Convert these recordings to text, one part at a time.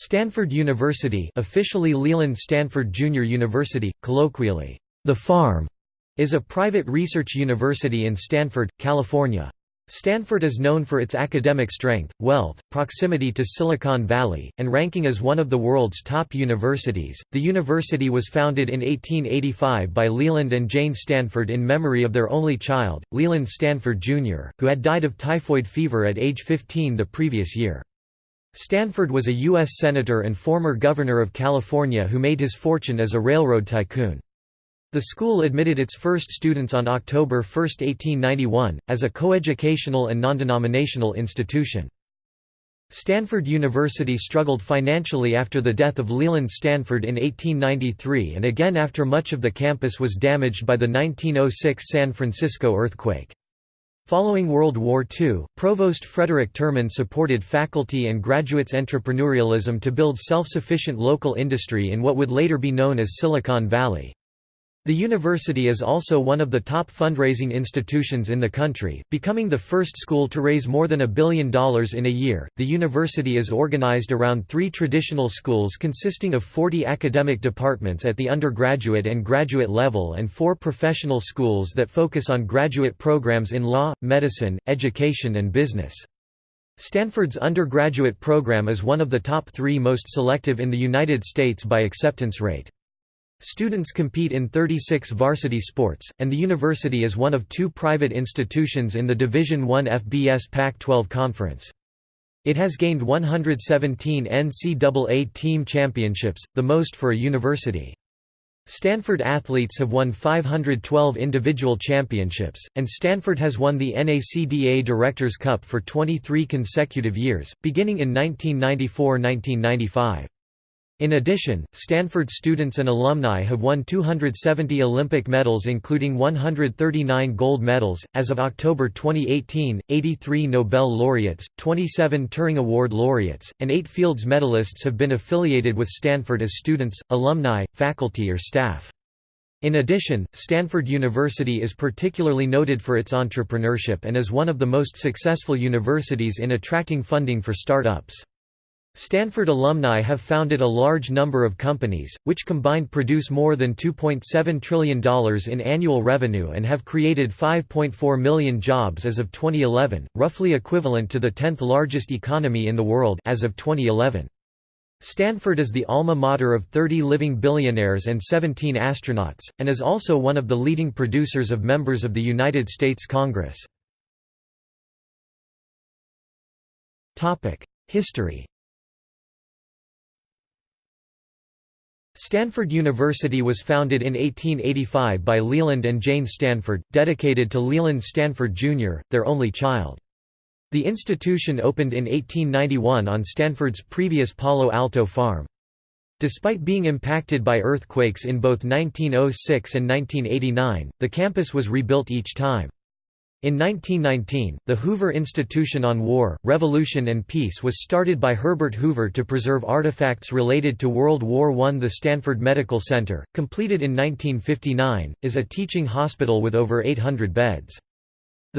Stanford University officially Leland Stanford Junior University, colloquially, The Farm, is a private research university in Stanford, California. Stanford is known for its academic strength, wealth, proximity to Silicon Valley, and ranking as one of the world's top universities. The university was founded in 1885 by Leland and Jane Stanford in memory of their only child, Leland Stanford Jr., who had died of typhoid fever at age 15 the previous year. Stanford was a U.S. Senator and former Governor of California who made his fortune as a railroad tycoon. The school admitted its first students on October 1, 1891, as a coeducational and non-denominational institution. Stanford University struggled financially after the death of Leland Stanford in 1893 and again after much of the campus was damaged by the 1906 San Francisco earthquake. Following World War II, Provost Frederick Terman supported faculty and graduates' entrepreneurialism to build self-sufficient local industry in what would later be known as Silicon Valley. The university is also one of the top fundraising institutions in the country, becoming the first school to raise more than a billion dollars in a year. The university is organized around three traditional schools consisting of 40 academic departments at the undergraduate and graduate level and four professional schools that focus on graduate programs in law, medicine, education, and business. Stanford's undergraduate program is one of the top three most selective in the United States by acceptance rate. Students compete in 36 varsity sports, and the university is one of two private institutions in the Division I FBS Pac-12 Conference. It has gained 117 NCAA team championships, the most for a university. Stanford athletes have won 512 individual championships, and Stanford has won the NACDA Directors' Cup for 23 consecutive years, beginning in 1994–1995. In addition, Stanford students and alumni have won 270 Olympic medals including 139 gold medals. As of October 2018, 83 Nobel laureates, 27 Turing Award laureates, and 8 Fields medalists have been affiliated with Stanford as students, alumni, faculty or staff. In addition, Stanford University is particularly noted for its entrepreneurship and is one of the most successful universities in attracting funding for startups. Stanford alumni have founded a large number of companies, which combined produce more than $2.7 trillion in annual revenue and have created 5.4 million jobs as of 2011, roughly equivalent to the 10th largest economy in the world as of 2011. Stanford is the alma mater of 30 living billionaires and 17 astronauts, and is also one of the leading producers of members of the United States Congress. History Stanford University was founded in 1885 by Leland and Jane Stanford, dedicated to Leland Stanford Jr., their only child. The institution opened in 1891 on Stanford's previous Palo Alto farm. Despite being impacted by earthquakes in both 1906 and 1989, the campus was rebuilt each time. In 1919, the Hoover Institution on War, Revolution and Peace was started by Herbert Hoover to preserve artifacts related to World War I. The Stanford Medical Center, completed in 1959, is a teaching hospital with over 800 beds.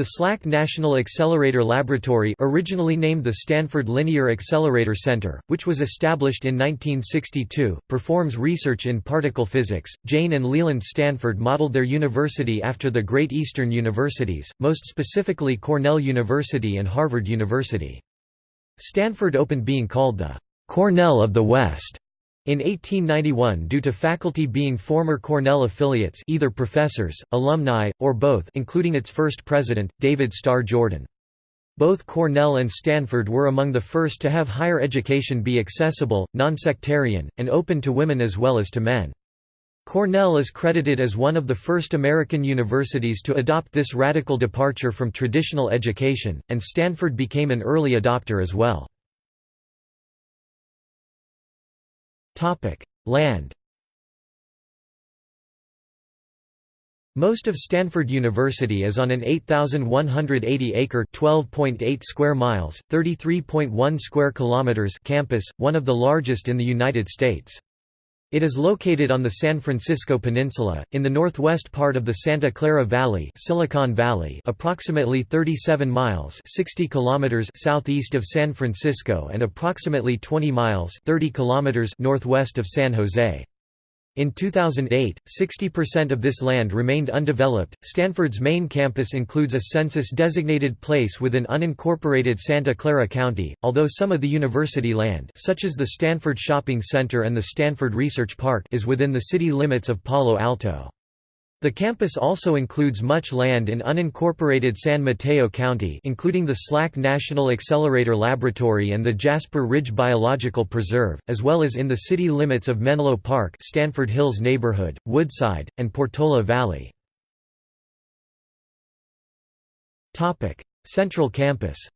The SLAC National Accelerator Laboratory originally named the Stanford Linear Accelerator Center, which was established in 1962, performs research in particle physics. Jane and Leland Stanford modeled their university after the Great Eastern Universities, most specifically Cornell University and Harvard University. Stanford opened being called the Cornell of the West in 1891 due to faculty being former Cornell affiliates either professors, alumni, or both including its first president, David Starr Jordan. Both Cornell and Stanford were among the first to have higher education be accessible, non-sectarian, and open to women as well as to men. Cornell is credited as one of the first American universities to adopt this radical departure from traditional education, and Stanford became an early adopter as well. Land Most of Stanford University is on an 8,180-acre (12.8 square miles, 33.1 square kilometers) campus, one of the largest in the United States. It is located on the San Francisco Peninsula, in the northwest part of the Santa Clara Valley, Silicon Valley approximately 37 miles 60 kilometers southeast of San Francisco and approximately 20 miles 30 kilometers northwest of San Jose. In 2008, 60% of this land remained undeveloped. Stanford's main campus includes a census designated place within unincorporated Santa Clara County, although some of the university land, such as the Stanford Shopping Center and the Stanford Research Park, is within the city limits of Palo Alto. The campus also includes much land in unincorporated San Mateo County including the SLAC National Accelerator Laboratory and the Jasper Ridge Biological Preserve, as well as in the city limits of Menlo Park Stanford Hills Neighborhood, Woodside, and Portola Valley. Central Campus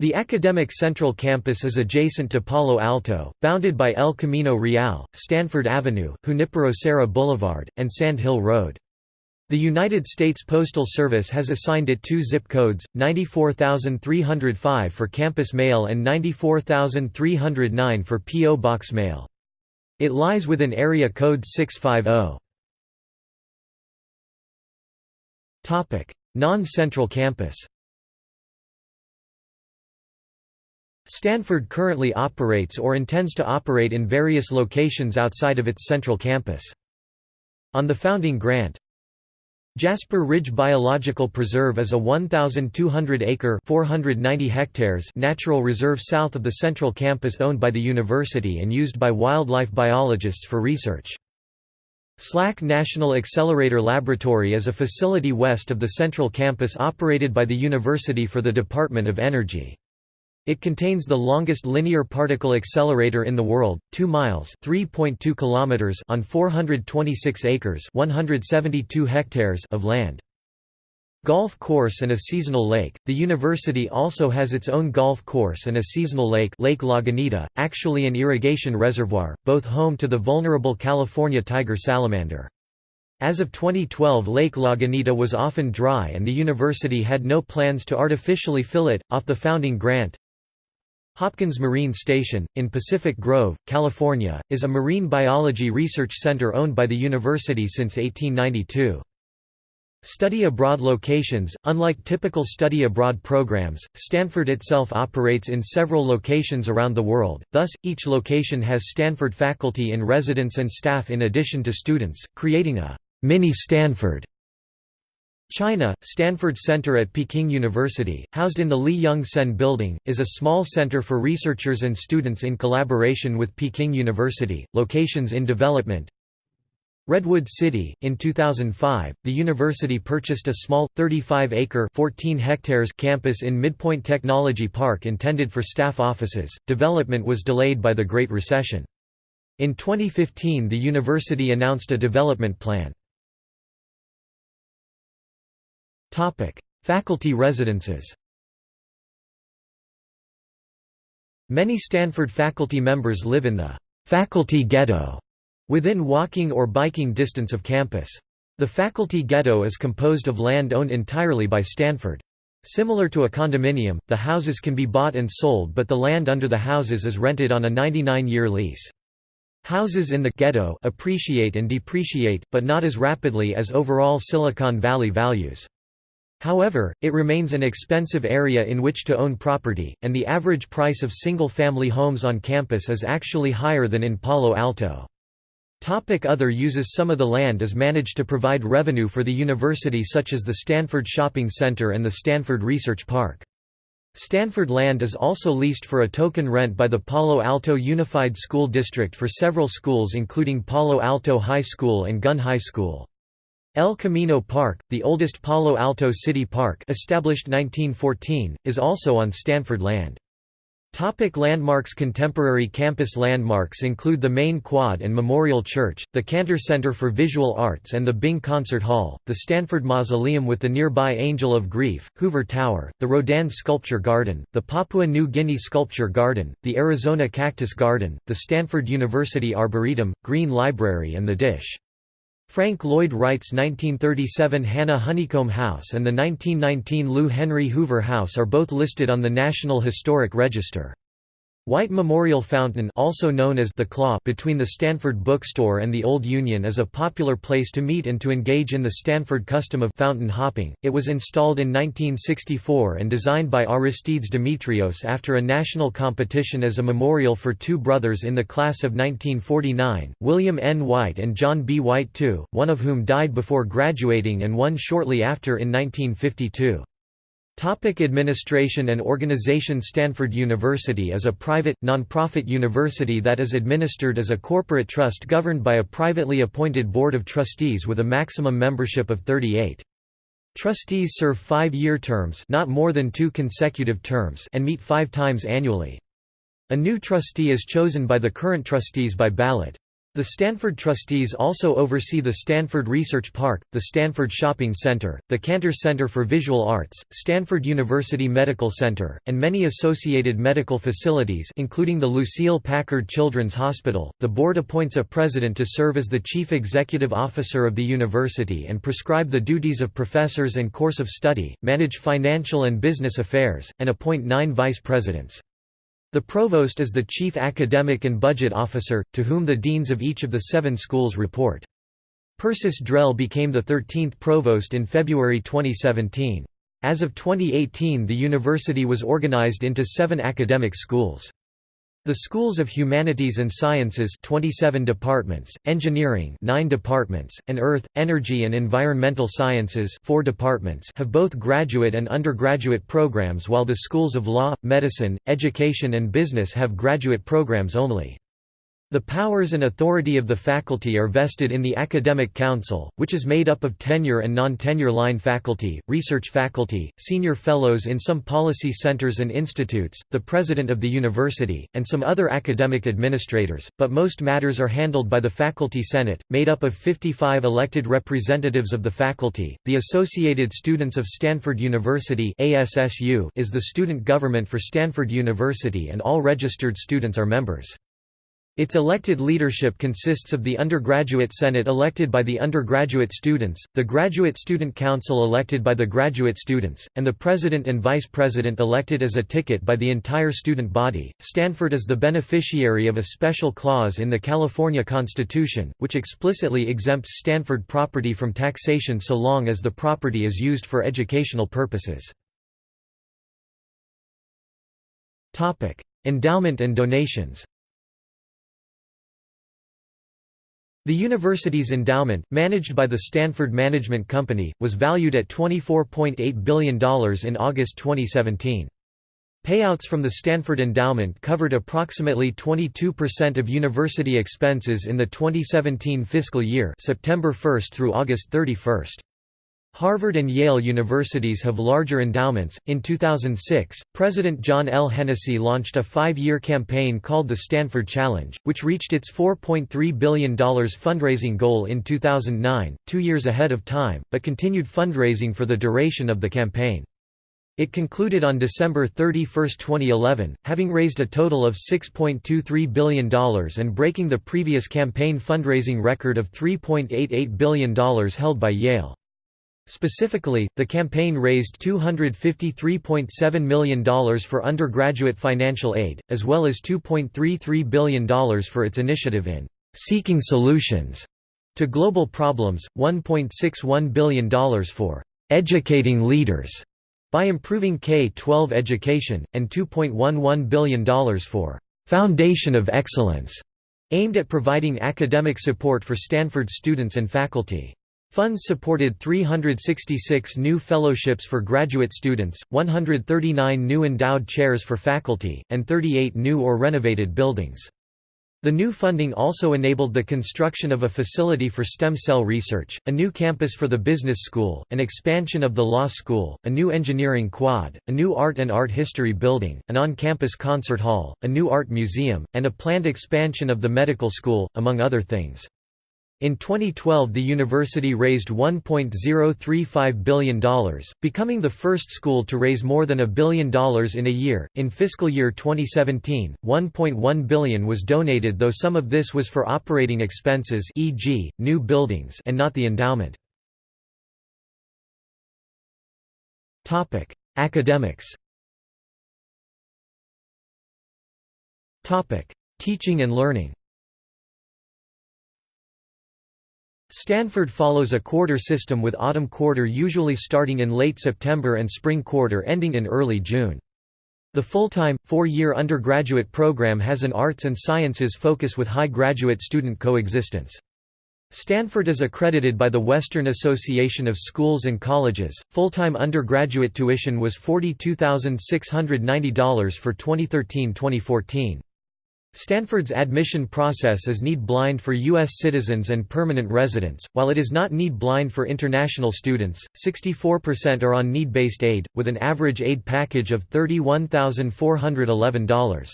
The academic Central Campus is adjacent to Palo Alto, bounded by El Camino Real, Stanford Avenue, Junipero Serra Boulevard, and Sand Hill Road. The United States Postal Service has assigned it two zip codes, 94305 for campus mail and 94309 for P.O. Box mail. It lies within area code 650. Non-central campus Stanford currently operates or intends to operate in various locations outside of its central campus. On the founding grant, Jasper Ridge Biological Preserve is a 1,200-acre (490 hectares) natural reserve south of the central campus owned by the university and used by wildlife biologists for research. SLAC National Accelerator Laboratory is a facility west of the central campus operated by the university for the Department of Energy. It contains the longest linear particle accelerator in the world, 2 miles (3.2 kilometers) on 426 acres (172 hectares) of land. Golf course and a seasonal lake. The university also has its own golf course and a seasonal lake, Lake Lagunita, actually an irrigation reservoir, both home to the vulnerable California tiger salamander. As of 2012 Lake Lagunita was often dry and the university had no plans to artificially fill it, off the founding grant, Hopkins Marine Station, in Pacific Grove, California, is a marine biology research center owned by the university since 1892. Study abroad locations Unlike typical study abroad programs, Stanford itself operates in several locations around the world, thus, each location has Stanford faculty in residence and staff in addition to students, creating a mini Stanford. China, Stanford Center at Peking University, housed in the Lee Jung Sen Building, is a small center for researchers and students in collaboration with Peking University. Locations in development Redwood City, in 2005, the university purchased a small, 35-acre (14 hectares) campus in Midpoint Technology Park intended for staff offices. Development was delayed by the Great Recession. In 2015 the university announced a development plan. Topic: Faculty residences. Many Stanford faculty members live in the faculty ghetto within walking or biking distance of campus. The faculty ghetto is composed of land owned entirely by Stanford. Similar to a condominium, the houses can be bought and sold but the land under the houses is rented on a 99-year lease. Houses in the ghetto appreciate and depreciate, but not as rapidly as overall Silicon Valley values. However, it remains an expensive area in which to own property, and the average price of single-family homes on campus is actually higher than in Palo Alto. Topic other uses Some of the land is managed to provide revenue for the university such as the Stanford Shopping Center and the Stanford Research Park. Stanford land is also leased for a token rent by the Palo Alto Unified School District for several schools including Palo Alto High School and Gunn High School. El Camino Park, the oldest Palo Alto city park established 1914, is also on Stanford land. Topic landmarks Contemporary campus landmarks include the main quad and Memorial Church, the Cantor Center for Visual Arts and the Bing Concert Hall, the Stanford Mausoleum with the nearby Angel of Grief, Hoover Tower, the Rodin Sculpture Garden, the Papua New Guinea Sculpture Garden, the Arizona Cactus Garden, the Stanford University Arboretum, Green Library and the Dish. Frank Lloyd Wright's 1937 Hanna Honeycomb House and the 1919 Lou Henry Hoover House are both listed on the National Historic Register. White Memorial Fountain also known as the Claw between the Stanford Bookstore and the Old Union is a popular place to meet and to engage in the Stanford custom of fountain hopping. It was installed in 1964 and designed by Aristides Demetrios after a national competition as a memorial for two brothers in the class of 1949, William N. White and John B. White II, one of whom died before graduating and one shortly after in 1952. Topic administration and organization Stanford University is a private, nonprofit university that is administered as a corporate trust governed by a privately appointed board of trustees with a maximum membership of 38. Trustees serve five-year terms not more than two consecutive terms and meet five times annually. A new trustee is chosen by the current trustees by ballot. The Stanford trustees also oversee the Stanford Research Park, the Stanford Shopping Center, the Cantor Center for Visual Arts, Stanford University Medical Center, and many associated medical facilities including the Lucile Packard Children's Hospital. The board appoints a president to serve as the chief executive officer of the university and prescribe the duties of professors and course of study, manage financial and business affairs, and appoint nine vice presidents. The provost is the chief academic and budget officer, to whom the deans of each of the seven schools report. Persis Drell became the 13th provost in February 2017. As of 2018 the university was organized into seven academic schools. The Schools of Humanities and Sciences 27 departments, Engineering 9 departments, and Earth, Energy and Environmental Sciences 4 departments have both graduate and undergraduate programs while the Schools of Law, Medicine, Education and Business have graduate programs only. The powers and authority of the faculty are vested in the Academic Council, which is made up of tenure and non-tenure line faculty, research faculty, senior fellows in some policy centers and institutes, the president of the university, and some other academic administrators, but most matters are handled by the Faculty Senate, made up of 55 elected representatives of the faculty. The Associated Students of Stanford University (ASSU) is the student government for Stanford University and all registered students are members. Its elected leadership consists of the undergraduate senate elected by the undergraduate students, the graduate student council elected by the graduate students, and the president and vice president elected as a ticket by the entire student body. Stanford is the beneficiary of a special clause in the California Constitution, which explicitly exempts Stanford property from taxation so long as the property is used for educational purposes. Endowment and donations The university's endowment, managed by the Stanford Management Company, was valued at $24.8 billion in August 2017. Payouts from the Stanford Endowment covered approximately 22% of university expenses in the 2017 fiscal year September 1 through August 31. Harvard and Yale universities have larger endowments. In 2006, President John L. Hennessy launched a five year campaign called the Stanford Challenge, which reached its $4.3 billion fundraising goal in 2009, two years ahead of time, but continued fundraising for the duration of the campaign. It concluded on December 31, 2011, having raised a total of $6.23 billion and breaking the previous campaign fundraising record of $3.88 billion held by Yale. Specifically, the campaign raised $253.7 million for undergraduate financial aid, as well as $2.33 billion for its initiative in «seeking solutions» to global problems, $1.61 billion for «educating leaders» by improving K-12 education, and $2.11 billion for «foundation of excellence» aimed at providing academic support for Stanford students and faculty. Funds supported 366 new fellowships for graduate students, 139 new endowed chairs for faculty, and 38 new or renovated buildings. The new funding also enabled the construction of a facility for stem cell research, a new campus for the business school, an expansion of the law school, a new engineering quad, a new art and art history building, an on-campus concert hall, a new art museum, and a planned expansion of the medical school, among other things. In 2012 the university raised $1.035 billion, becoming the first school to raise more than a billion dollars in a year. In fiscal year 2017, $1.1 billion was donated though some of this was for operating expenses e.g., new buildings and not the endowment. Academics Teaching and learning Stanford follows a quarter system with autumn quarter usually starting in late September and spring quarter ending in early June. The full-time, four-year undergraduate program has an arts and sciences focus with high graduate student coexistence. Stanford is accredited by the Western Association of Schools and Colleges. Full-time undergraduate tuition was $42,690 for 2013-2014. Stanford's admission process is need-blind for U.S. citizens and permanent residents, while it is not need-blind for international students. 64% are on need-based aid, with an average aid package of $31,411.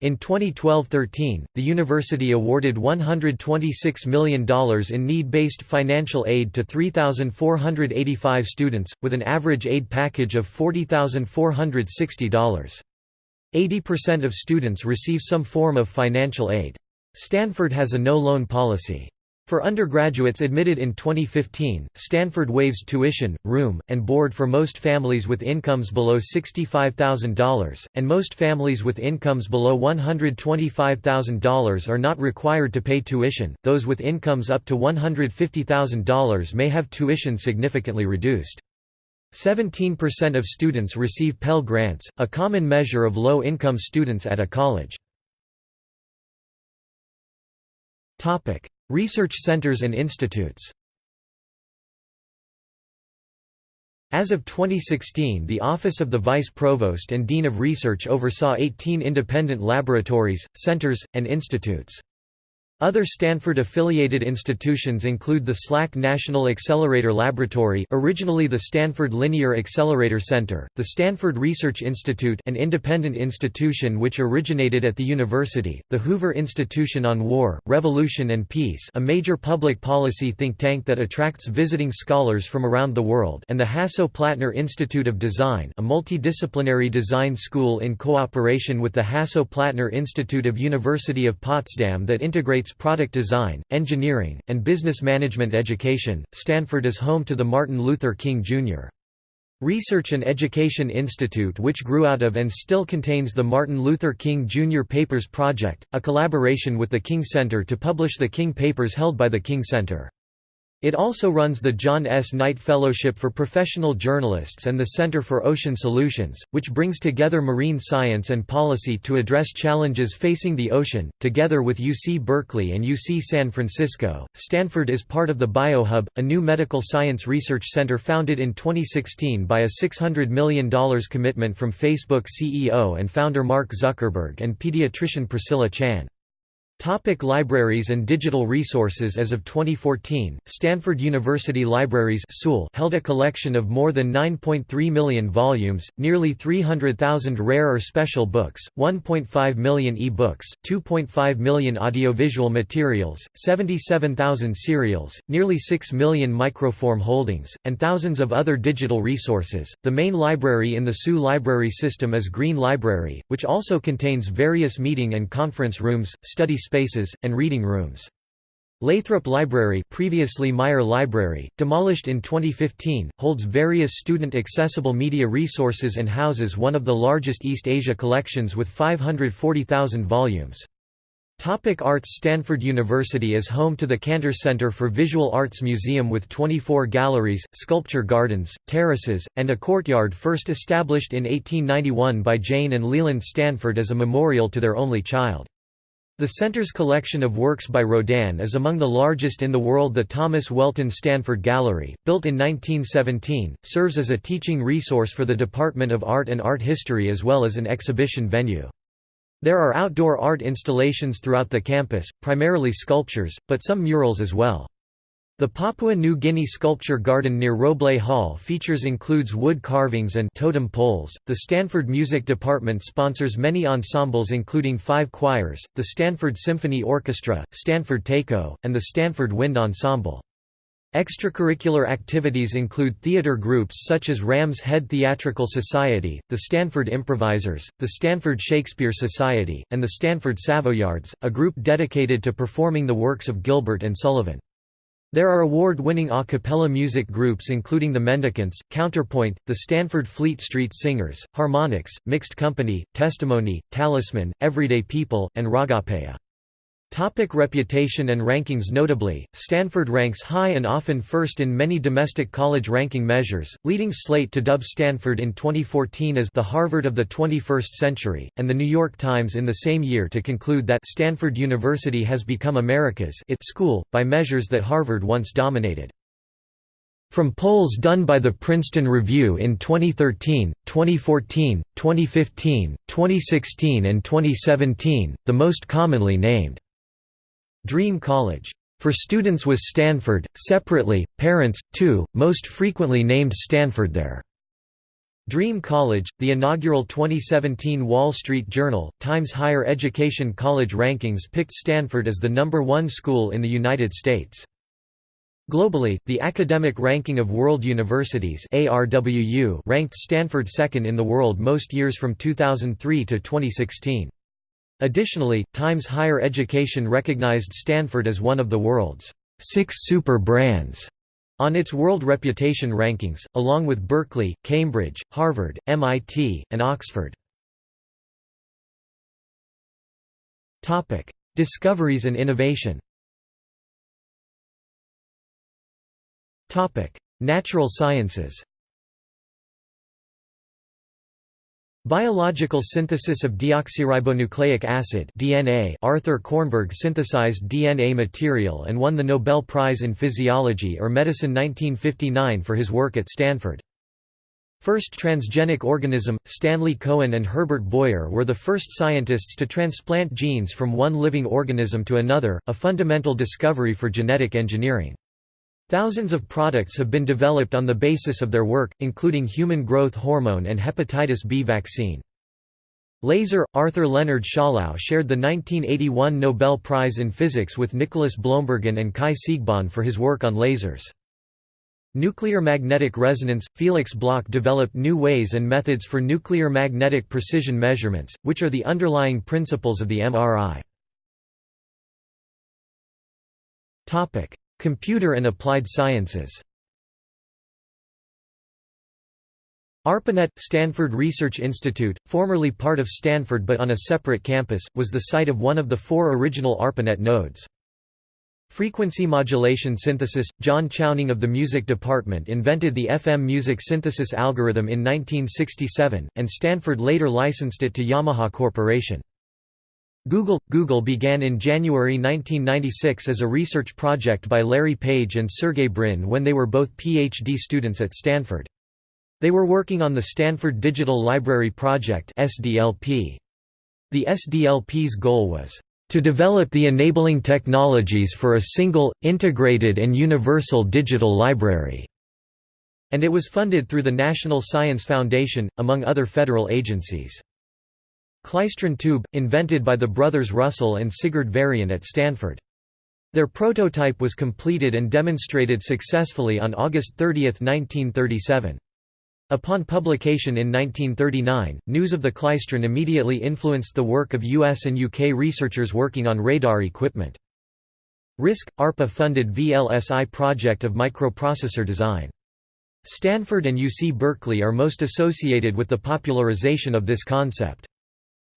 In 2012–13, the university awarded $126 million in need-based financial aid to 3,485 students, with an average aid package of $40,460. 80% of students receive some form of financial aid. Stanford has a no-loan policy. For undergraduates admitted in 2015, Stanford waives tuition, room, and board for most families with incomes below $65,000, and most families with incomes below $125,000 are not required to pay tuition. Those with incomes up to $150,000 may have tuition significantly reduced. 17% of students receive Pell Grants, a common measure of low-income students at a college. Research centers and institutes As of 2016 the Office of the Vice Provost and Dean of Research oversaw 18 independent laboratories, centers, and institutes. Other Stanford-affiliated institutions include the SLAC National Accelerator Laboratory originally the Stanford Linear Accelerator Center, the Stanford Research Institute an independent institution which originated at the university, the Hoover Institution on War, Revolution and Peace a major public policy think tank that attracts visiting scholars from around the world and the Hasso-Plattner Institute of Design a multidisciplinary design school in cooperation with the Hasso-Plattner Institute of University of Potsdam that integrates product design, engineering, and business management education. Stanford is home to the Martin Luther King Jr. Research and Education Institute which grew out of and still contains the Martin Luther King Jr. Papers Project, a collaboration with the King Center to publish the King Papers held by the King Center. It also runs the John S. Knight Fellowship for Professional Journalists and the Center for Ocean Solutions, which brings together marine science and policy to address challenges facing the ocean. Together with UC Berkeley and UC San Francisco, Stanford is part of the BioHub, a new medical science research center founded in 2016 by a $600 million commitment from Facebook CEO and founder Mark Zuckerberg and pediatrician Priscilla Chan. Topic libraries and digital resources As of 2014, Stanford University Libraries held a collection of more than 9.3 million volumes, nearly 300,000 rare or special books, 1.5 million e-books, 2.5 million audiovisual materials, 77,000 serials, nearly 6 million microform holdings, and thousands of other digital resources. The main library in the SU library system is Green Library, which also contains various meeting and conference rooms, study spaces, and reading rooms. Lathrop Library previously Meyer Library, demolished in 2015, holds various student-accessible media resources and houses one of the largest East Asia collections with 540,000 volumes. Topic arts Stanford University is home to the Cantor Center for Visual Arts Museum with 24 galleries, sculpture gardens, terraces, and a courtyard first established in 1891 by Jane and Leland Stanford as a memorial to their only child. The center's collection of works by Rodin is among the largest in the world The Thomas Welton Stanford Gallery, built in 1917, serves as a teaching resource for the Department of Art and Art History as well as an exhibition venue. There are outdoor art installations throughout the campus, primarily sculptures, but some murals as well. The Papua New Guinea sculpture garden near Roblé Hall features includes wood carvings and totem poles. The Stanford Music Department sponsors many ensembles including five choirs, the Stanford Symphony Orchestra, Stanford Taiko, and the Stanford Wind Ensemble. Extracurricular activities include theater groups such as Ram's Head Theatrical Society, the Stanford Improvisers, the Stanford Shakespeare Society, and the Stanford Savoyards, a group dedicated to performing the works of Gilbert and Sullivan. There are award-winning a cappella music groups including the Mendicants, Counterpoint, the Stanford Fleet Street Singers, Harmonix, Mixed Company, Testimony, Talisman, Everyday People, and Ragapaya. Topic reputation and rankings Notably, Stanford ranks high and often first in many domestic college ranking measures, leading Slate to dub Stanford in 2014 as the Harvard of the 21st century, and The New York Times in the same year to conclude that Stanford University has become America's it school, by measures that Harvard once dominated. From polls done by the Princeton Review in 2013, 2014, 2015, 2016 and 2017, the most commonly named Dream College. For students was Stanford, separately, parents, too, most frequently named Stanford there. Dream College, the inaugural 2017 Wall Street Journal, Times Higher Education College Rankings picked Stanford as the number one school in the United States. Globally, the Academic Ranking of World Universities ranked Stanford second in the world most years from 2003 to 2016. Additionally, Times Higher Education recognized Stanford as one of the world's six super brands on its World Reputation Rankings, along with Berkeley, Cambridge, Harvard, MIT, and Oxford. Discoveries and innovation Natural sciences Biological synthesis of deoxyribonucleic acid DNA Arthur Kornberg synthesized DNA material and won the Nobel Prize in Physiology or Medicine 1959 for his work at Stanford. First transgenic organism, Stanley Cohen and Herbert Boyer were the first scientists to transplant genes from one living organism to another, a fundamental discovery for genetic engineering. Thousands of products have been developed on the basis of their work, including human growth hormone and hepatitis B vaccine. Laser – Arthur Leonard Schawlow shared the 1981 Nobel Prize in Physics with Nicholas Bloembergen and Kai Siegbahn for his work on lasers. Nuclear magnetic resonance – Felix Bloch developed new ways and methods for nuclear magnetic precision measurements, which are the underlying principles of the MRI. Computer and Applied Sciences ARPANET, Stanford Research Institute, formerly part of Stanford but on a separate campus, was the site of one of the four original ARPANET nodes. Frequency modulation synthesis – John Chowning of the music department invented the FM music synthesis algorithm in 1967, and Stanford later licensed it to Yamaha Corporation. Google – Google began in January 1996 as a research project by Larry Page and Sergey Brin when they were both PhD students at Stanford. They were working on the Stanford Digital Library Project SDLP. The SDLP's goal was to develop the enabling technologies for a single, integrated and universal digital library", and it was funded through the National Science Foundation, among other federal agencies. Klystron tube, invented by the brothers Russell and Sigurd Varian at Stanford. Their prototype was completed and demonstrated successfully on August 30, 1937. Upon publication in 1939, news of the klystron immediately influenced the work of US and UK researchers working on radar equipment. RISC – ARPA-funded VLSI project of microprocessor design. Stanford and UC Berkeley are most associated with the popularization of this concept.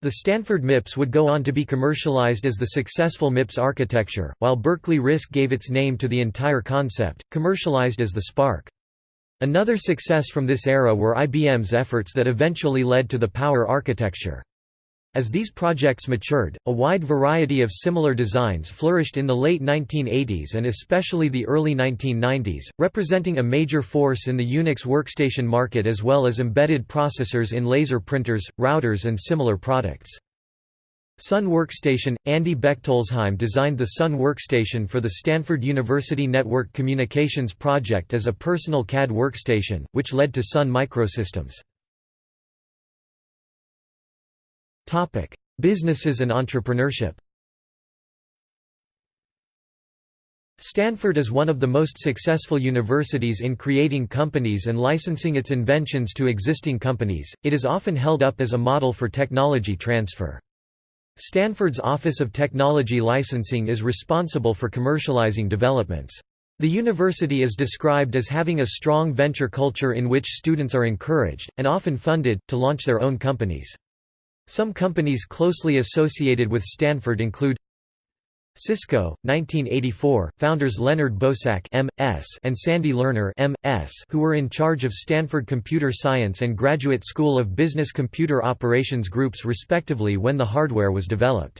The Stanford MIPS would go on to be commercialized as the successful MIPS architecture, while Berkeley RISC gave its name to the entire concept, commercialized as the SPARC. Another success from this era were IBM's efforts that eventually led to the Power architecture. As these projects matured, a wide variety of similar designs flourished in the late 1980s and especially the early 1990s, representing a major force in the Unix workstation market as well as embedded processors in laser printers, routers and similar products. Sun Workstation – Andy Bechtolsheim designed the Sun Workstation for the Stanford University Network Communications Project as a personal CAD workstation, which led to Sun Microsystems. Topic: Businesses and entrepreneurship. Stanford is one of the most successful universities in creating companies and licensing its inventions to existing companies. It is often held up as a model for technology transfer. Stanford's Office of Technology Licensing is responsible for commercializing developments. The university is described as having a strong venture culture in which students are encouraged, and often funded, to launch their own companies. Some companies closely associated with Stanford include Cisco, 1984, founders Leonard Bosack M.S. and Sandy Lerner M.S. who were in charge of Stanford Computer Science and Graduate School of Business Computer Operations groups respectively when the hardware was developed.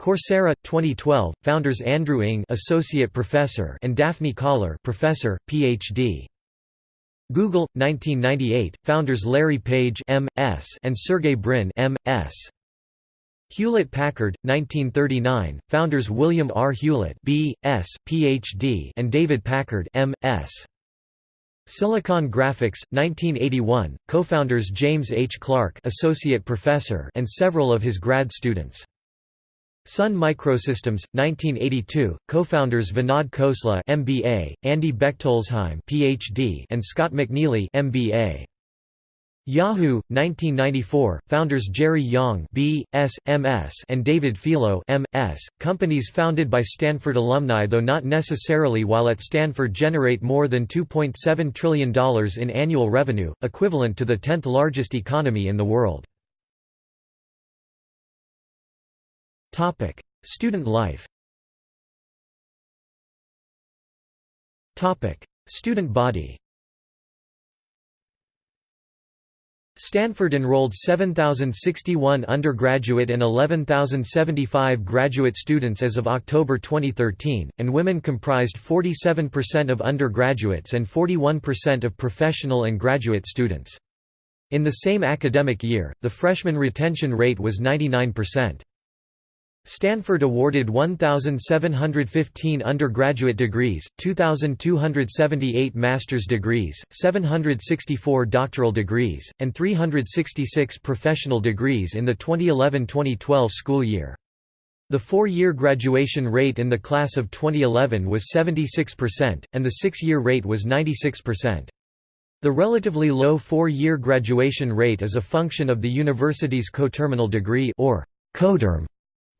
Coursera 2012 founders Andrew Ng associate professor and Daphne Koller professor PhD Google 1998 founders Larry Page MS and Sergey Brin MS Hewlett-Packard 1939 founders William R Hewlett B.S. PhD and David Packard M.S. Silicon Graphics 1981 co-founders James H Clark associate professor and several of his grad students Sun Microsystems, 1982, co-founders Vinod Khosla MBA, Andy Bechtolsheim PhD, and Scott McNealy MBA. Yahoo, 1994, founders Jerry Yang B.S., M.S. and David Filo M.S., companies founded by Stanford alumni though not necessarily while at Stanford generate more than $2.7 trillion in annual revenue, equivalent to the 10th largest economy in the world. Topic: Student life. Topic: Student body. Stanford enrolled 7,061 undergraduate and 11,075 graduate students as of October 2013, and women comprised 47% of undergraduates and 41% of professional and graduate students. In the same academic year, the freshman retention rate was 99%. Stanford awarded 1,715 undergraduate degrees, 2,278 master's degrees, 764 doctoral degrees, and 366 professional degrees in the 2011–2012 school year. The four-year graduation rate in the class of 2011 was 76%, and the six-year rate was 96%. The relatively low four-year graduation rate is a function of the university's coterminal degree or coterm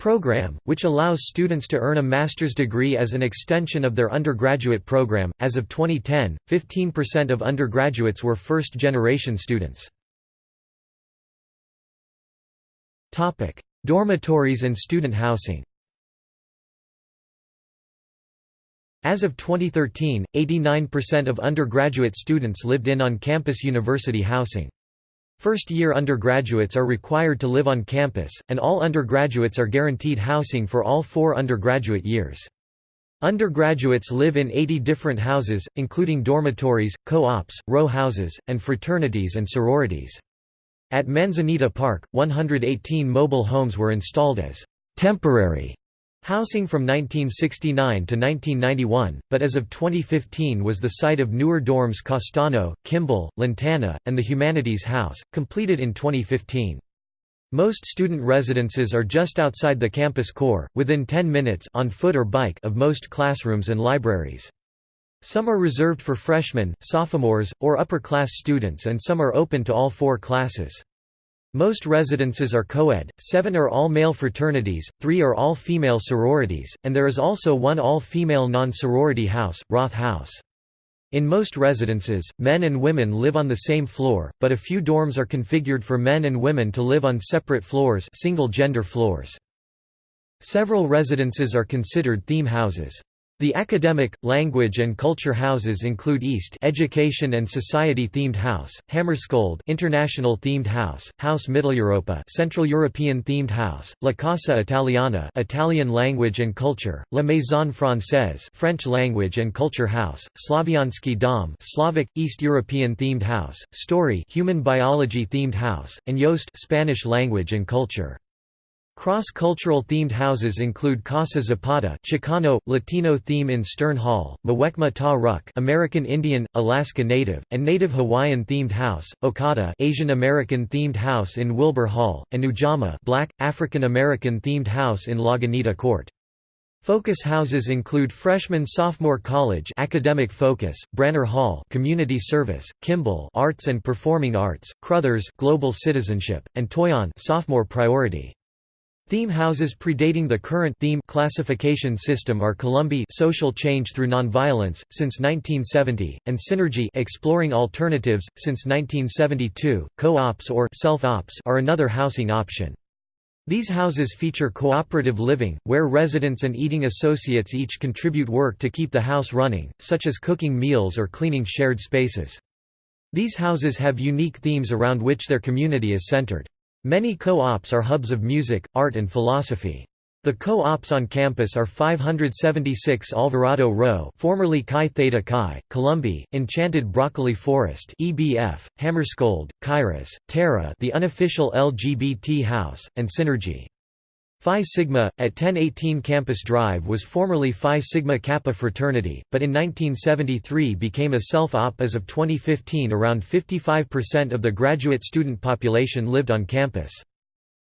program, which allows students to earn a master's degree as an extension of their undergraduate program. As of 2010, 15% of undergraduates were first generation students. Topic: Dormitories and student housing. As of 2013, 89% of undergraduate students lived in on-campus university housing. First-year undergraduates are required to live on campus, and all undergraduates are guaranteed housing for all four undergraduate years. Undergraduates live in 80 different houses, including dormitories, co-ops, row houses, and fraternities and sororities. At Manzanita Park, 118 mobile homes were installed as temporary Housing from 1969 to 1991, but as of 2015 was the site of newer dorms Castaño, Kimball, Lantana, and the Humanities House, completed in 2015. Most student residences are just outside the campus core, within 10 minutes on foot or bike of most classrooms and libraries. Some are reserved for freshmen, sophomores, or upper-class students and some are open to all four classes. Most residences are co-ed, seven are all-male fraternities, three are all-female sororities, and there is also one all-female non-sorority house, Roth House. In most residences, men and women live on the same floor, but a few dorms are configured for men and women to live on separate floors single-gender floors. Several residences are considered theme houses. The academic, language and culture houses include East Education and Society Themed House, Hammarskjöld International Themed House, House Mitteleuropa Central European Themed House, La Casa Italiana Italian Language and Culture, La Maison Française French Language and Culture House, Slaviansky Dom Slavic East European Themed House, Storey Human Biology Themed House, and Yost Spanish Language and Culture. Cross-cultural themed houses include Casa Zapata Chicano, Latino theme in Stern Hall, Muwekma Ta Ruk American Indian, Alaska Native, and Native Hawaiian themed house, Okada Asian American themed house in Wilbur Hall, and Ujamaa Black, African American themed house in Lagunitas Court. Focus houses include Freshman-Sophomore College Academic Focus, Branner Hall Community Service, Kimball Arts and Performing Arts, Crothers Global Citizenship, and Toyon Sophomore Priority. Theme houses predating the current theme classification system are Columbae social change through nonviolence, since 1970, and Synergy exploring alternatives, since 1972. Co-ops or self-ops are another housing option. These houses feature cooperative living, where residents and eating associates each contribute work to keep the house running, such as cooking meals or cleaning shared spaces. These houses have unique themes around which their community is centered. Many co-ops are hubs of music, art and philosophy. The co-ops on campus are 576 Alvarado Row formerly Chi Theta Chi, Columbae, Enchanted Broccoli Forest EBF, Hammarskjöld, Kairos, Terra the unofficial LGBT house, and Synergy. Phi Sigma, at 1018 Campus Drive was formerly Phi Sigma Kappa fraternity, but in 1973 became a self-op as of 2015 around 55% of the graduate student population lived on campus.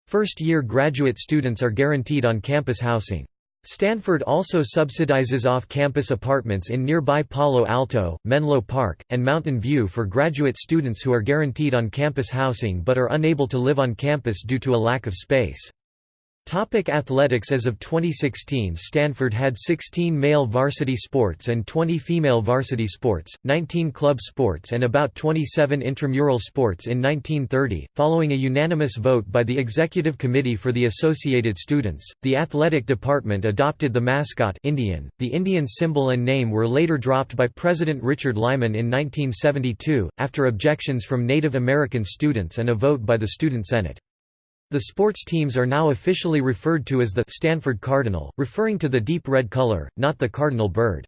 First-year graduate students are guaranteed on-campus housing. Stanford also subsidizes off-campus apartments in nearby Palo Alto, Menlo Park, and Mountain View for graduate students who are guaranteed on-campus housing but are unable to live on campus due to a lack of space. Topic athletics As of 2016 Stanford had 16 male varsity sports and 20 female varsity sports, 19 club sports and about 27 intramural sports in 1930. Following a unanimous vote by the Executive Committee for the Associated Students, the athletic department adopted the mascot Indian. The Indian symbol and name were later dropped by President Richard Lyman in 1972, after objections from Native American students and a vote by the Student Senate. The sports teams are now officially referred to as the Stanford Cardinal, referring to the deep red color, not the cardinal bird.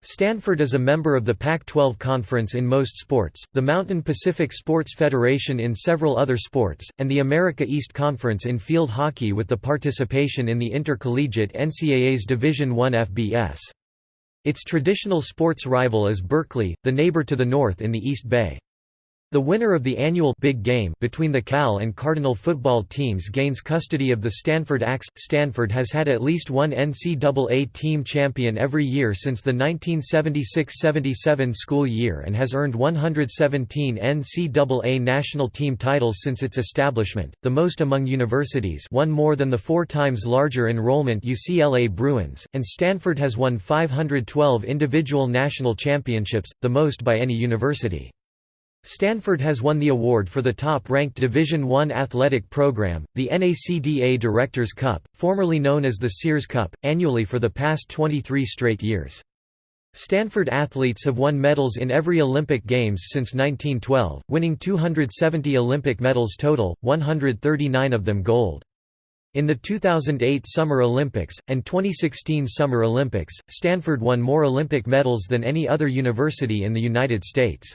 Stanford is a member of the Pac-12 Conference in most sports, the Mountain Pacific Sports Federation in several other sports, and the America East Conference in field hockey with the participation in the intercollegiate NCAA's Division I FBS. Its traditional sports rival is Berkeley, the neighbor to the north in the East Bay. The winner of the annual Big Game between the Cal and Cardinal football teams gains custody of the Stanford Axe. Stanford has had at least one NCAA team champion every year since the 1976-77 school year and has earned 117 NCAA national team titles since its establishment, the most among universities one more than the four times larger enrollment UCLA Bruins, and Stanford has won 512 individual national championships, the most by any university. Stanford has won the award for the top-ranked Division I athletic program, the NACDA Directors Cup, formerly known as the Sears Cup, annually for the past 23 straight years. Stanford athletes have won medals in every Olympic Games since 1912, winning 270 Olympic medals total, 139 of them gold. In the 2008 Summer Olympics, and 2016 Summer Olympics, Stanford won more Olympic medals than any other university in the United States.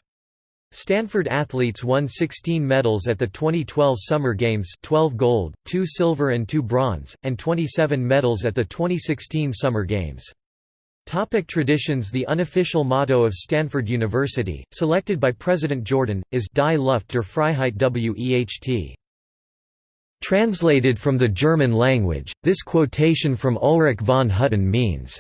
Stanford athletes won 16 medals at the 2012 Summer Games 12 gold, 2 silver and 2 bronze, and 27 medals at the 2016 Summer Games. Topic traditions The unofficial motto of Stanford University, selected by President Jordan, is Die Luft der Freiheit Weht. Translated from the German language, this quotation from Ulrich von Hutten means,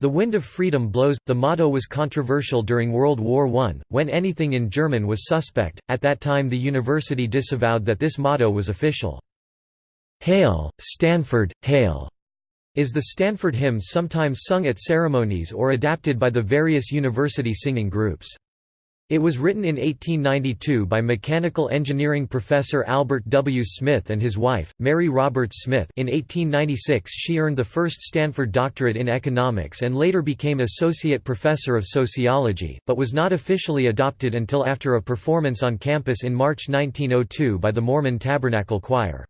the wind of freedom blows. The motto was controversial during World War I, when anything in German was suspect. At that time, the university disavowed that this motto was official. Hail, Stanford, Hail! is the Stanford hymn sometimes sung at ceremonies or adapted by the various university singing groups. It was written in 1892 by mechanical engineering professor Albert W. Smith and his wife, Mary Roberts Smith in 1896 she earned the first Stanford doctorate in economics and later became associate professor of sociology, but was not officially adopted until after a performance on campus in March 1902 by the Mormon Tabernacle Choir.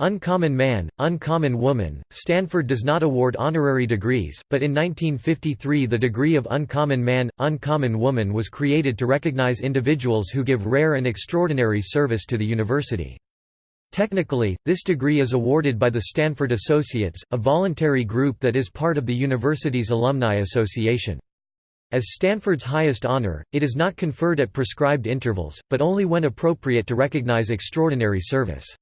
Uncommon Man, Uncommon Woman, Stanford does not award honorary degrees, but in 1953 the degree of Uncommon Man, Uncommon Woman was created to recognize individuals who give rare and extraordinary service to the university. Technically, this degree is awarded by the Stanford Associates, a voluntary group that is part of the university's Alumni Association. As Stanford's highest honor, it is not conferred at prescribed intervals, but only when appropriate to recognize extraordinary service.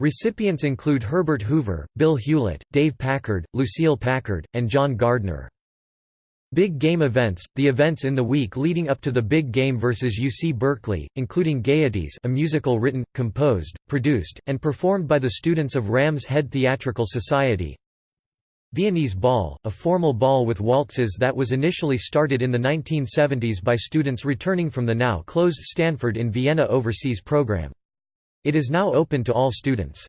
Recipients include Herbert Hoover, Bill Hewlett, Dave Packard, Lucille Packard, and John Gardner. Big Game events, the events in the week leading up to the Big Game versus UC Berkeley, including Gaieties a musical written, composed, produced, and performed by the students of Ram's Head Theatrical Society Viennese Ball, a formal ball with waltzes that was initially started in the 1970s by students returning from the now closed Stanford in Vienna overseas program. It is now open to all students.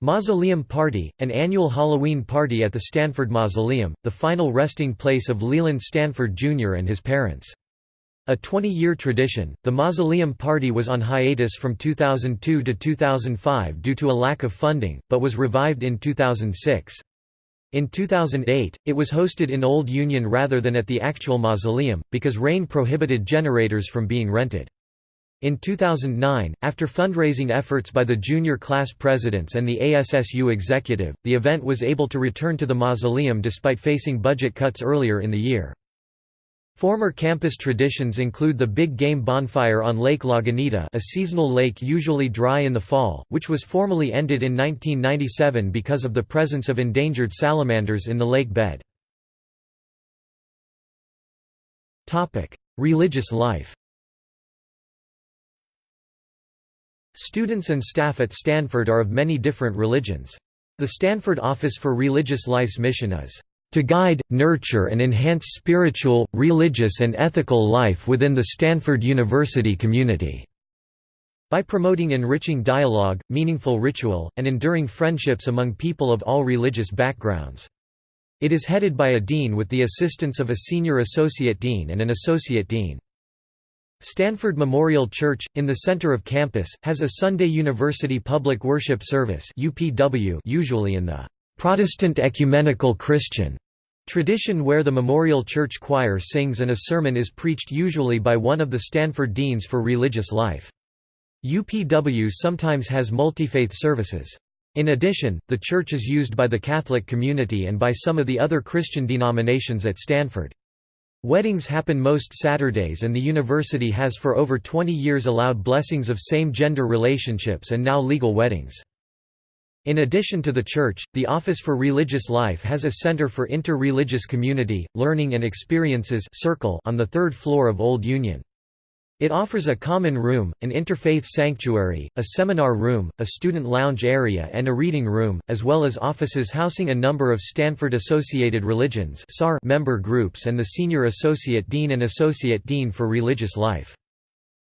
Mausoleum Party, an annual Halloween party at the Stanford Mausoleum, the final resting place of Leland Stanford Jr. and his parents. A 20-year tradition, the Mausoleum Party was on hiatus from 2002 to 2005 due to a lack of funding, but was revived in 2006. In 2008, it was hosted in Old Union rather than at the actual mausoleum, because rain prohibited generators from being rented. In 2009, after fundraising efforts by the junior class presidents and the ASSU executive, the event was able to return to the mausoleum despite facing budget cuts earlier in the year. Former campus traditions include the Big Game Bonfire on Lake Lagunita a seasonal lake usually dry in the fall, which was formally ended in 1997 because of the presence of endangered salamanders in the lake bed. Religious life Students and staff at Stanford are of many different religions. The Stanford Office for Religious Life's mission is to guide, nurture and enhance spiritual, religious and ethical life within the Stanford University community." By promoting enriching dialogue, meaningful ritual, and enduring friendships among people of all religious backgrounds. It is headed by a dean with the assistance of a senior associate dean and an associate dean. Stanford Memorial Church, in the center of campus, has a Sunday University Public Worship Service usually in the "'Protestant Ecumenical Christian' tradition where the Memorial Church Choir sings and a sermon is preached usually by one of the Stanford Deans for Religious Life. UPW sometimes has multi-faith services. In addition, the church is used by the Catholic community and by some of the other Christian denominations at Stanford. Weddings happen most Saturdays and the university has for over 20 years allowed blessings of same-gender relationships and now legal weddings. In addition to the church, the Office for Religious Life has a Center for Inter-Religious Community, Learning and Experiences circle on the third floor of Old Union. It offers a common room, an interfaith sanctuary, a seminar room, a student lounge area and a reading room, as well as offices housing a number of Stanford Associated Religions member groups and the Senior Associate Dean and Associate Dean for Religious Life.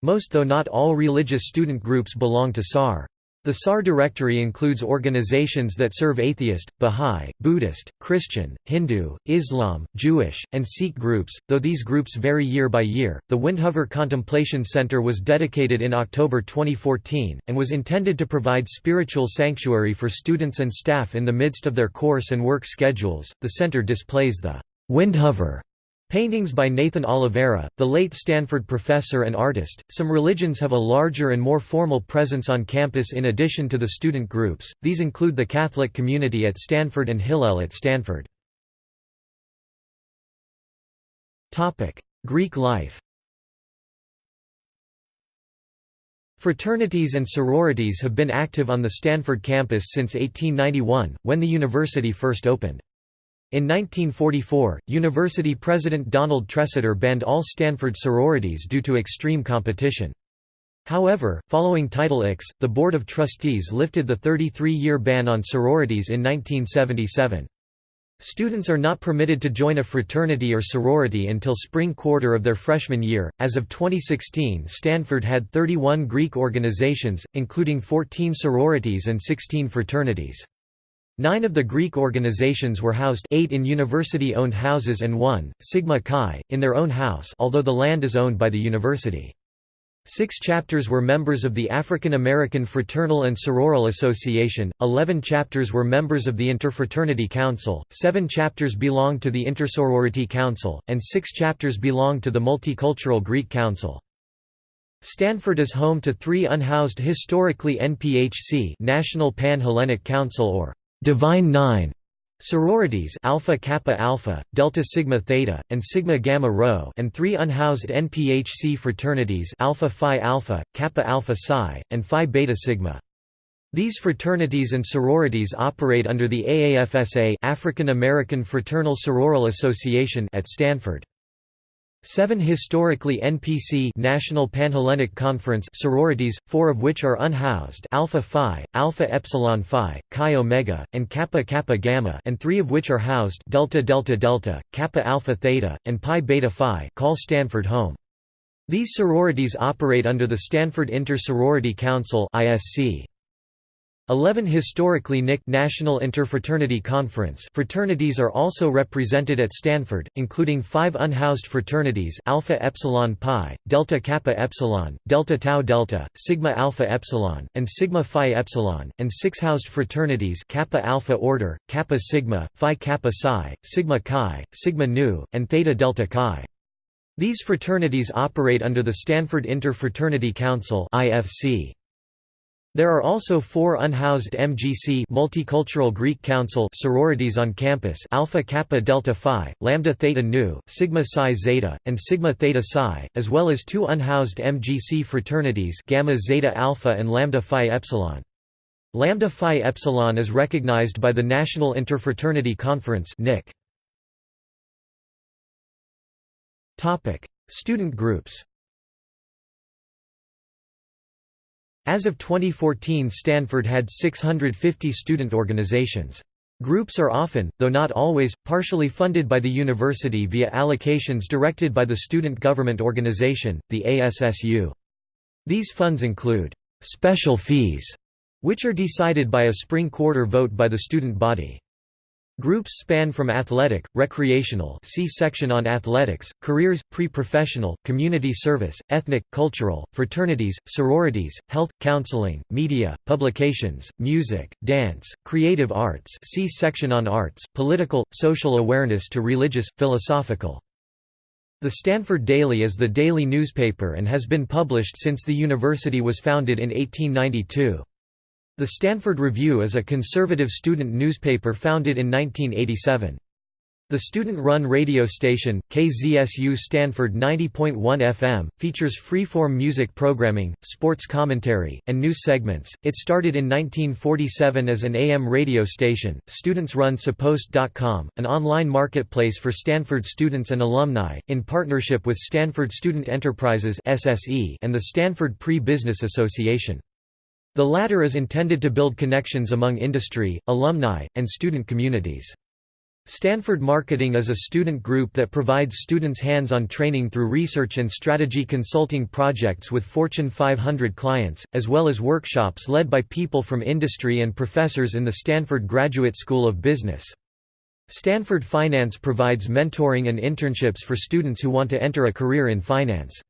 Most though not all religious student groups belong to SAR. The SAR directory includes organizations that serve atheist, Bahá'í, Buddhist, Christian, Hindu, Islam, Jewish, and Sikh groups, though these groups vary year by year. The Windhover Contemplation Center was dedicated in October 2014, and was intended to provide spiritual sanctuary for students and staff in the midst of their course and work schedules. The center displays the Windhover Paintings by Nathan Oliveira, the late Stanford professor and artist. Some religions have a larger and more formal presence on campus in addition to the student groups, these include the Catholic community at Stanford and Hillel at Stanford. Greek life Fraternities and sororities have been active on the Stanford campus since 1891, when the university first opened. In 1944, university president Donald Tresidder banned all Stanford sororities due to extreme competition. However, following Title IX, the Board of Trustees lifted the 33-year ban on sororities in 1977. Students are not permitted to join a fraternity or sorority until spring quarter of their freshman year. As of 2016, Stanford had 31 Greek organizations, including 14 sororities and 16 fraternities. Nine of the Greek organizations were housed eight in university-owned houses and one, Sigma Chi, in their own house although the land is owned by the university. Six chapters were members of the African American Fraternal and Sororal Association, eleven chapters were members of the Interfraternity Council, seven chapters belonged to the Intersorority Council, and six chapters belonged to the Multicultural Greek Council. Stanford is home to three unhoused historically NPHC National Pan-Hellenic Council or Divine Nine sororities Alpha Kappa Alpha, Delta Sigma Theta, and Sigma Gamma Rho and three unhoused NPHC fraternities Alpha Phi Alpha, Kappa Alpha Psi, and Phi Beta Sigma. These fraternities and sororities operate under the AAFSA African American Fraternal Sororal Association at Stanford. Seven historically NPC National Panhellenic Conference sororities, four of which are unhoused Alpha Phi, Alpha Epsilon Phi, Chi Omega, and Kappa Kappa Gamma and three of which are housed Delta Delta Delta, Kappa Alpha Theta, and Pi Beta Phi call Stanford home. These sororities operate under the Stanford Inter-Sorority Council ISC. Eleven historically NIC National Interfraternity Conference fraternities are also represented at Stanford, including five unhoused fraternities Alpha Epsilon Pi, Delta Kappa Epsilon, Delta Tau Delta, Sigma Alpha Epsilon, and Sigma Phi Epsilon, and six housed fraternities Kappa Alpha Order, Kappa Sigma, Phi Kappa Psi, Sigma Chi, Sigma Nu, and Theta Delta Chi. These fraternities operate under the Stanford Interfraternity Council IFC. There are also four unhoused MGC Multicultural Greek Council sororities on campus Alpha Kappa Delta Phi, Lambda Theta Nu, Sigma Psi Zeta, and Sigma Theta Psi, as well as two unhoused MGC fraternities Gamma Zeta Alpha and Lambda Phi Epsilon. Lambda Phi Epsilon is recognized by the National Interfraternity Conference. Student groups As of 2014 Stanford had 650 student organizations. Groups are often, though not always, partially funded by the university via allocations directed by the student government organization, the ASSU. These funds include special fees, which are decided by a spring quarter vote by the student body. Groups span from athletic, recreational see section on athletics, careers, pre-professional, community service, ethnic, cultural, fraternities, sororities, health, counseling, media, publications, music, dance, creative arts see section on arts, political, social awareness to religious, philosophical. The Stanford Daily is the daily newspaper and has been published since the university was founded in 1892. The Stanford Review is a conservative student newspaper founded in 1987. The student-run radio station, KZSU Stanford 90.1 FM, features freeform music programming, sports commentary, and news segments. It started in 1947 as an AM radio station. Students run SUpost.com, an online marketplace for Stanford students and alumni, in partnership with Stanford Student Enterprises (SSE) and the Stanford Pre-Business Association. The latter is intended to build connections among industry, alumni, and student communities. Stanford Marketing is a student group that provides students hands-on training through research and strategy consulting projects with Fortune 500 clients, as well as workshops led by people from industry and professors in the Stanford Graduate School of Business. Stanford Finance provides mentoring and internships for students who want to enter a career in finance.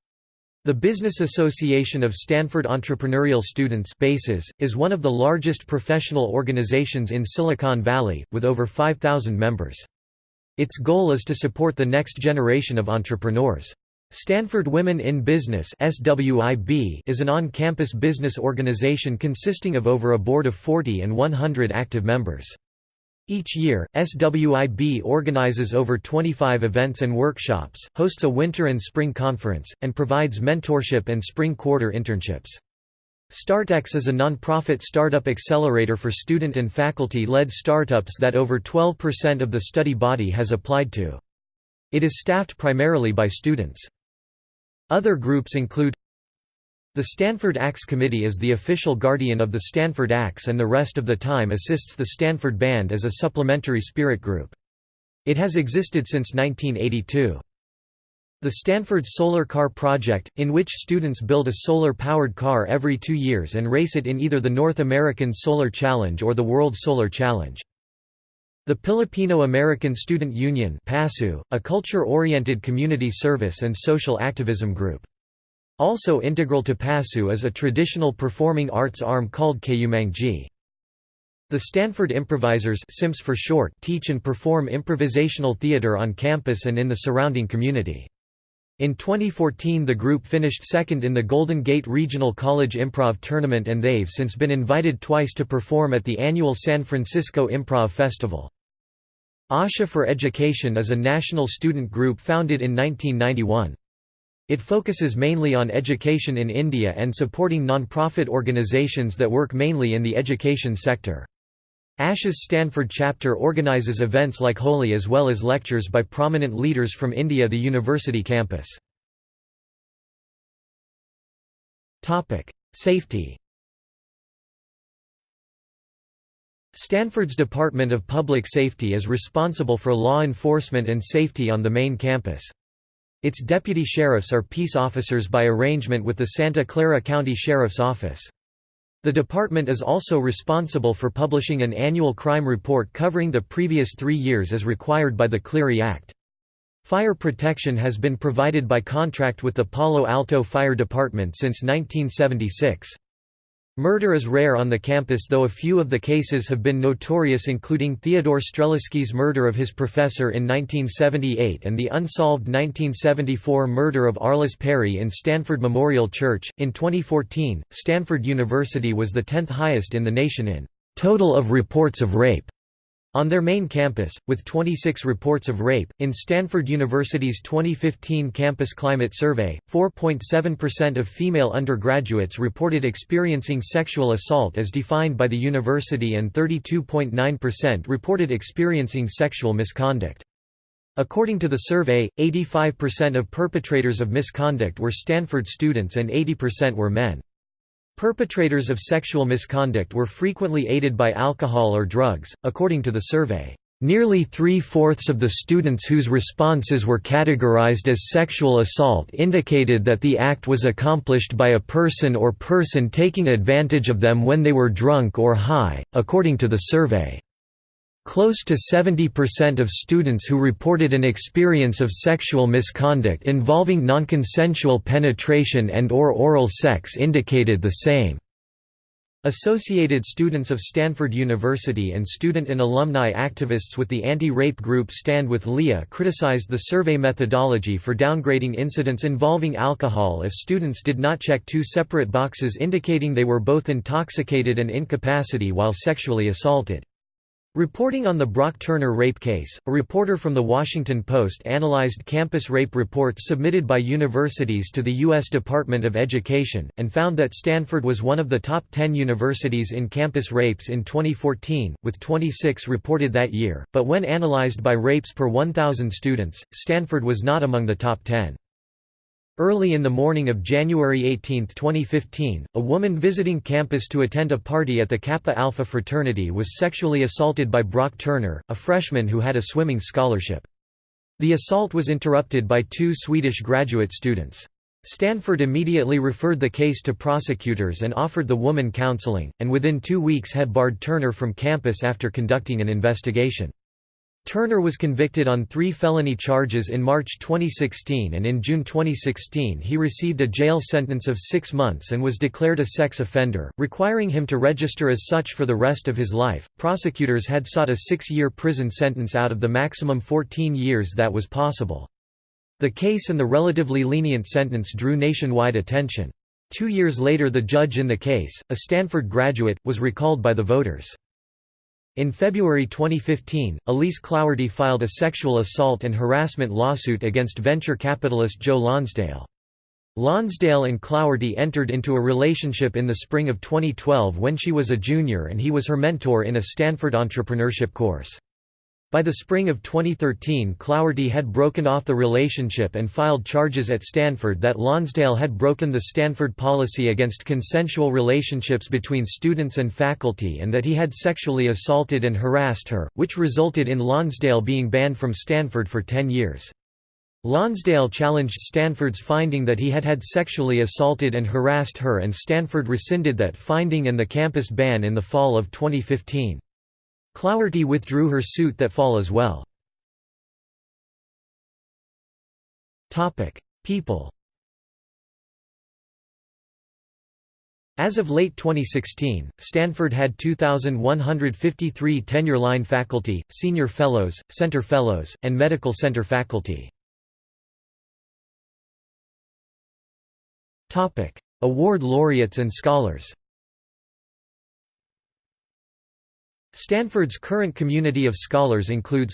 The Business Association of Stanford Entrepreneurial Students BASES, is one of the largest professional organizations in Silicon Valley, with over 5,000 members. Its goal is to support the next generation of entrepreneurs. Stanford Women in Business is an on-campus business organization consisting of over a board of 40 and 100 active members. Each year, SWIB organizes over 25 events and workshops, hosts a winter and spring conference, and provides mentorship and spring quarter internships. StartX is a nonprofit startup accelerator for student and faculty-led startups that over 12% of the study body has applied to. It is staffed primarily by students. Other groups include the Stanford Axe Committee is the official guardian of the Stanford Axe and the rest of the time assists the Stanford Band as a supplementary spirit group. It has existed since 1982. The Stanford Solar Car Project, in which students build a solar-powered car every two years and race it in either the North American Solar Challenge or the World Solar Challenge. The Pilipino American Student Union a culture-oriented community service and social activism group. Also integral to PASU is a traditional performing arts arm called Kayumanggi. The Stanford Improvisers SIMS for short teach and perform improvisational theater on campus and in the surrounding community. In 2014 the group finished second in the Golden Gate Regional College Improv Tournament and they've since been invited twice to perform at the annual San Francisco Improv Festival. ASHA for Education is a national student group founded in 1991. It focuses mainly on education in India and supporting non-profit organizations that work mainly in the education sector. ASH's Stanford chapter organizes events like Holi as well as lectures by prominent leaders from India the university campus. Safety Stanford's Department of Public Safety is responsible for law enforcement and safety on the main campus. Its deputy sheriffs are peace officers by arrangement with the Santa Clara County Sheriff's Office. The department is also responsible for publishing an annual crime report covering the previous three years as required by the Clery Act. Fire protection has been provided by contract with the Palo Alto Fire Department since 1976. Murder is rare on the campus though a few of the cases have been notorious including Theodore Streleski's murder of his professor in 1978 and the unsolved 1974 murder of Arliss Perry in Stanford Memorial Church. In 2014, Stanford University was the 10th highest in the nation in total of reports of rape on their main campus, with 26 reports of rape, in Stanford University's 2015 Campus Climate Survey, 4.7% of female undergraduates reported experiencing sexual assault as defined by the university and 32.9% reported experiencing sexual misconduct. According to the survey, 85% of perpetrators of misconduct were Stanford students and 80% were men. Perpetrators of sexual misconduct were frequently aided by alcohol or drugs, according to the survey. Nearly three-fourths of the students whose responses were categorized as sexual assault indicated that the act was accomplished by a person or person taking advantage of them when they were drunk or high, according to the survey. Close to 70% of students who reported an experience of sexual misconduct involving nonconsensual penetration and or oral sex indicated the same. Associated students of Stanford University and student and alumni activists with the anti-rape group Stand with Leah criticized the survey methodology for downgrading incidents involving alcohol if students did not check two separate boxes indicating they were both intoxicated and incapacity while sexually assaulted. Reporting on the Brock Turner rape case, a reporter from The Washington Post analyzed campus rape reports submitted by universities to the U.S. Department of Education, and found that Stanford was one of the top 10 universities in campus rapes in 2014, with 26 reported that year, but when analyzed by rapes per 1,000 students, Stanford was not among the top 10. Early in the morning of January 18, 2015, a woman visiting campus to attend a party at the Kappa Alpha fraternity was sexually assaulted by Brock Turner, a freshman who had a swimming scholarship. The assault was interrupted by two Swedish graduate students. Stanford immediately referred the case to prosecutors and offered the woman counseling, and within two weeks had barred Turner from campus after conducting an investigation. Turner was convicted on three felony charges in March 2016 and in June 2016 he received a jail sentence of six months and was declared a sex offender, requiring him to register as such for the rest of his life. Prosecutors had sought a six year prison sentence out of the maximum 14 years that was possible. The case and the relatively lenient sentence drew nationwide attention. Two years later, the judge in the case, a Stanford graduate, was recalled by the voters. In February 2015, Elise Clougherty filed a sexual assault and harassment lawsuit against venture capitalist Joe Lonsdale. Lonsdale and Clougherty entered into a relationship in the spring of 2012 when she was a junior and he was her mentor in a Stanford entrepreneurship course. By the spring of 2013 Clougherty had broken off the relationship and filed charges at Stanford that Lonsdale had broken the Stanford policy against consensual relationships between students and faculty and that he had sexually assaulted and harassed her, which resulted in Lonsdale being banned from Stanford for 10 years. Lonsdale challenged Stanford's finding that he had had sexually assaulted and harassed her and Stanford rescinded that finding and the campus ban in the fall of 2015. Clougherty withdrew her suit that fall as well. People As of late 2016, Stanford had 2,153 tenure-line faculty, senior fellows, center fellows, and medical center faculty. Award laureates and scholars Stanford's current community of scholars includes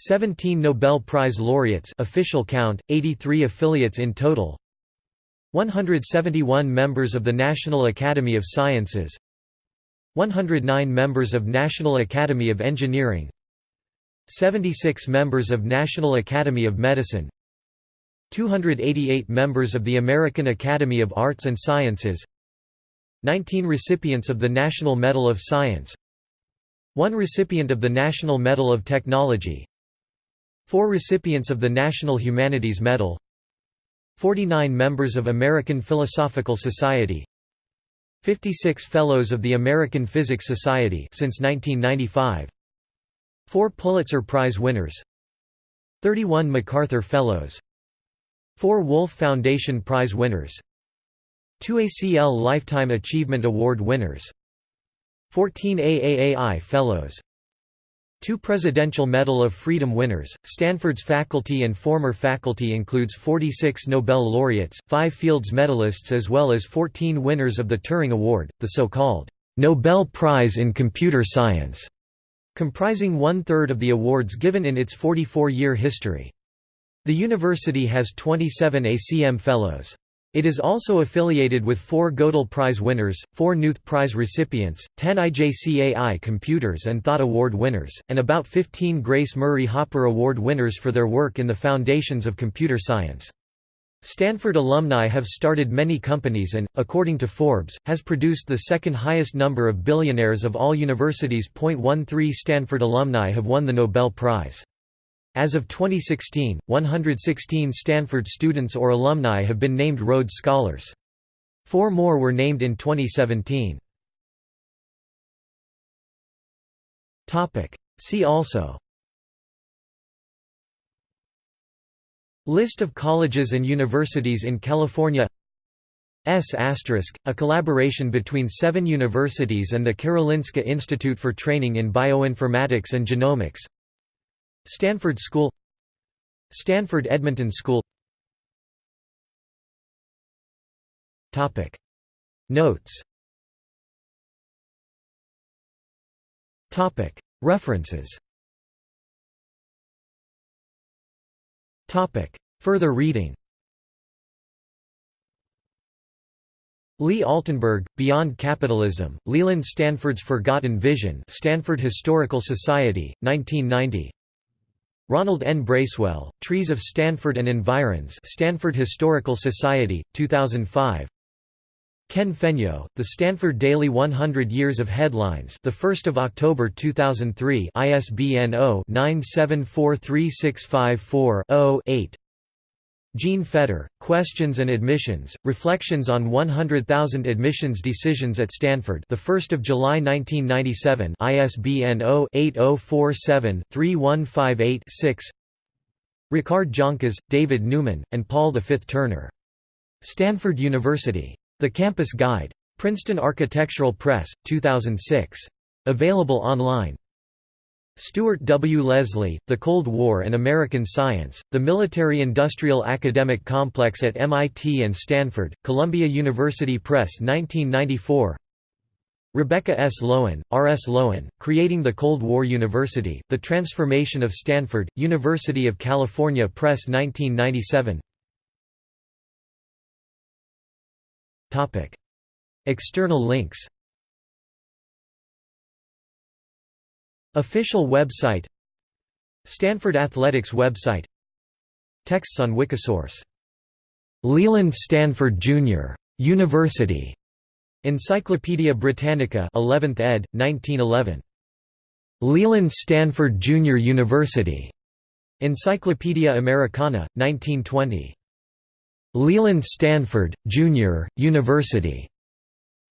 17 Nobel Prize laureates official count, 83 affiliates in total 171 members of the National Academy of Sciences 109 members of National Academy of Engineering 76 members of National Academy of Medicine 288 members of the American Academy of Arts and Sciences 19 recipients of the National Medal of Science 1 recipient of the National Medal of Technology 4 recipients of the National Humanities Medal 49 members of American Philosophical Society 56 Fellows of the American Physics Society since 1995 4 Pulitzer Prize winners 31 MacArthur Fellows 4 Wolf Foundation Prize winners 2 ACL Lifetime Achievement Award winners 14 AAAI Fellows Two Presidential Medal of Freedom winners. Stanford's faculty and former faculty includes 46 Nobel laureates, 5 Fields medalists as well as 14 winners of the Turing Award, the so-called Nobel Prize in Computer Science, comprising one-third of the awards given in its 44-year history. The university has 27 ACM Fellows. It is also affiliated with four Gödel Prize winners, four Knuth Prize recipients, 10 IJCAI Computers and Thought Award winners, and about 15 Grace Murray Hopper Award winners for their work in the foundations of computer science. Stanford alumni have started many companies and, according to Forbes, has produced the second highest number of billionaires of all universities. 13 Stanford alumni have won the Nobel Prize. As of 2016, 116 Stanford students or alumni have been named Rhodes Scholars. Four more were named in 2017. See also List of colleges and universities in California S**, a collaboration between seven universities and the Karolinska Institute for Training in Bioinformatics and Genomics Stanford School Stanford Edmonton School. Topic. Notes. Topic. References. Topic. Further reading. Lee Altenberg, Beyond Capitalism, Leland Stanford's Forgotten Vision Stanford Historical Society, 1990 Ronald N. Bracewell, Trees of Stanford and Environs Stanford Historical Society, 2005 Ken Fenyo, The Stanford Daily 100 Years of Headlines the 1st of October 2003 ISBN 0-9743654-0-8 Jean Fetter, Questions and Admissions, Reflections on 100,000 Admissions Decisions at Stanford the 1st of July 1997 ISBN 0-8047-3158-6 Ricard Joncas, David Neuman, and Paul V. Turner. Stanford University. The Campus Guide. Princeton Architectural Press, 2006. Available online. Stuart W. Leslie, The Cold War and American Science, The Military-Industrial Academic Complex at MIT and Stanford, Columbia University Press 1994 Rebecca S. Lowen, R. S. Lowen, Creating the Cold War University, The Transformation of Stanford, University of California Press 1997 External links Official website Stanford Athletics website Texts on Wikisource Leland Stanford Jr. University Encyclopædia Britannica 11th ed. 1911 Leland Stanford Jr. University Encyclopædia Americana 1920 Leland Stanford Jr. University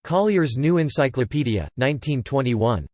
Collier's New Encyclopedia 1921